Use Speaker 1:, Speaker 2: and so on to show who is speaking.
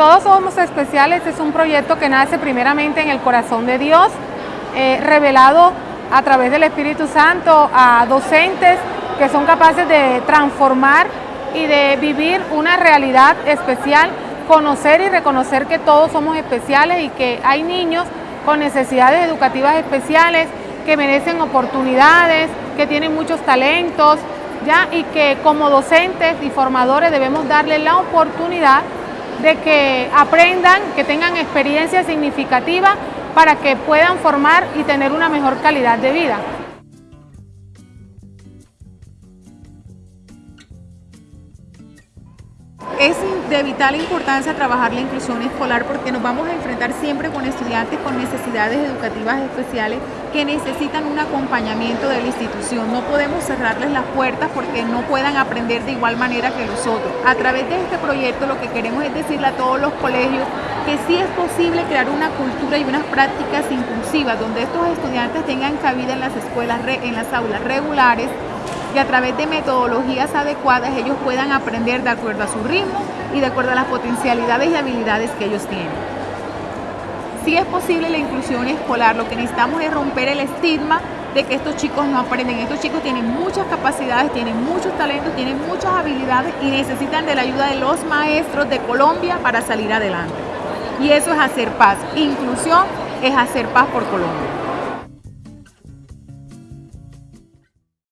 Speaker 1: Todos somos especiales es un proyecto que nace primeramente en el corazón de Dios, eh, revelado a través del Espíritu Santo a docentes que son capaces de transformar y de vivir una realidad especial, conocer y reconocer que todos somos especiales y que hay niños con necesidades educativas especiales que merecen oportunidades, que tienen muchos talentos, ¿ya? y que como docentes y formadores debemos darle la oportunidad de que aprendan, que tengan experiencia significativa para que puedan formar y tener una mejor calidad de vida.
Speaker 2: Es de vital importancia trabajar la inclusión escolar porque nos vamos a enfrentar siempre con estudiantes con necesidades educativas especiales que necesitan un acompañamiento de la institución. No podemos cerrarles las puertas porque no puedan aprender de igual manera que nosotros. A través de este proyecto lo que queremos es decirle a todos los colegios que sí es posible crear una cultura y unas prácticas inclusivas donde estos estudiantes tengan cabida en las escuelas, en las aulas regulares y a través de metodologías adecuadas ellos puedan aprender de acuerdo a su ritmo y de acuerdo a las potencialidades y habilidades que ellos tienen. Si es posible la inclusión escolar, lo que necesitamos es romper el estigma de que estos chicos no aprenden. Estos chicos tienen muchas capacidades, tienen muchos talentos, tienen muchas habilidades y necesitan de la ayuda de los maestros de Colombia para salir adelante. Y eso es hacer paz. Inclusión es hacer paz por Colombia.